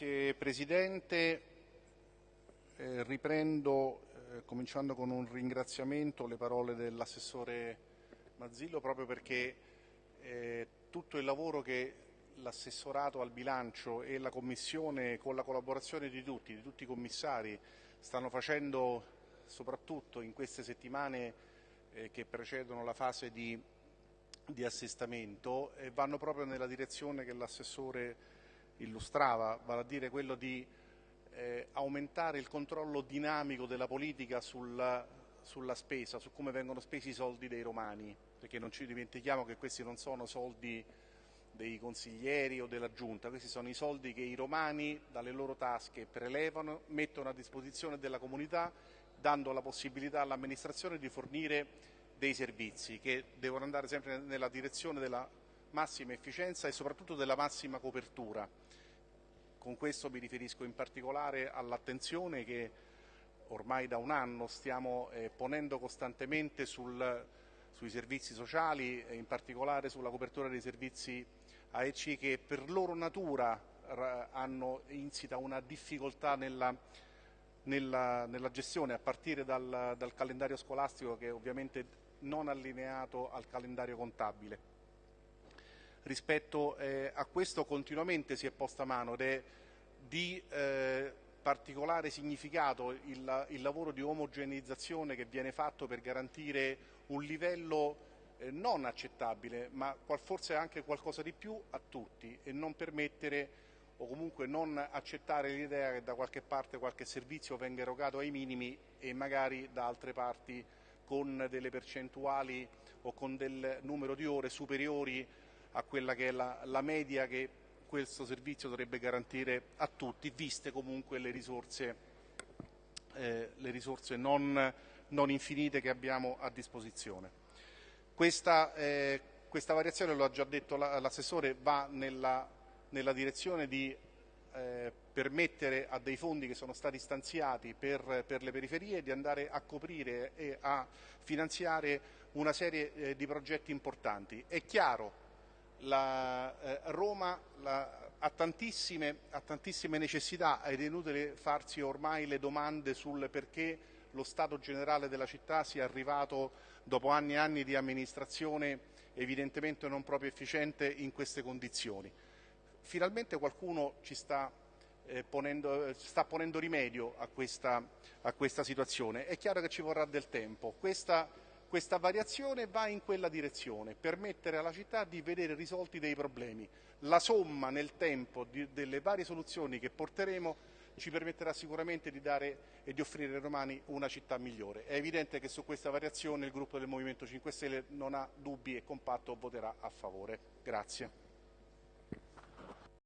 Grazie Presidente. Eh, riprendo eh, cominciando con un ringraziamento le parole dell'assessore Mazzillo proprio perché eh, tutto il lavoro che l'assessorato al bilancio e la Commissione con la collaborazione di tutti, di tutti i commissari stanno facendo soprattutto in queste settimane eh, che precedono la fase di, di assestamento vanno proprio nella direzione che l'assessore illustrava, vale a dire quello di eh, aumentare il controllo dinamico della politica sulla, sulla, spesa, su come vengono spesi i soldi dei romani, perché non ci dimentichiamo che questi non sono soldi dei consiglieri o della giunta, questi sono i soldi che i romani dalle loro tasche prelevano, mettono a disposizione della comunità, dando la possibilità all'amministrazione di fornire dei servizi che devono andare sempre nella direzione della massima efficienza e soprattutto della massima copertura. Con questo mi riferisco in particolare all'attenzione che ormai da un anno stiamo eh, ponendo costantemente sul, sui servizi sociali e in particolare sulla copertura dei servizi AEC che per loro natura hanno insita una difficoltà nella, nella, nella gestione a partire dal, dal calendario scolastico che è ovviamente non allineato al calendario contabile rispetto eh, a questo continuamente si è posta mano ed è di eh, particolare significato il, il, lavoro di omogeneizzazione che viene fatto per garantire un livello eh, non accettabile, ma forse anche qualcosa di più a tutti e non permettere o comunque non accettare l'idea che da qualche parte qualche servizio venga erogato ai minimi e magari da altre parti con delle percentuali o con del numero di ore superiori a quella che è la, la media che questo servizio dovrebbe garantire a tutti, viste comunque le risorse, eh, le risorse non, non, infinite che abbiamo a disposizione. Questa, eh, questa variazione, lo ha già detto l'assessore, va nella, nella, direzione di eh, permettere a dei fondi che sono stati stanziati per, per, le periferie di andare a coprire e a finanziare una serie eh, di progetti importanti. È chiaro la, eh, Roma la, ha, tantissime, ha, tantissime, necessità ed è inutile farsi ormai le domande sul perché lo Stato generale della città sia arrivato dopo anni e anni di amministrazione evidentemente non proprio efficiente in queste condizioni. Finalmente qualcuno ci sta, eh, ponendo, sta ponendo, rimedio a questa, a questa, situazione. È chiaro che ci vorrà del tempo. Questa, questa variazione va in quella direzione, permettere alla città di vedere risolti dei problemi. La somma nel tempo di, delle varie soluzioni che porteremo ci permetterà sicuramente di dare e di offrire ai romani una città migliore. È evidente che su questa variazione il gruppo del Movimento 5 Stelle non ha dubbi e compatto voterà a favore. Grazie.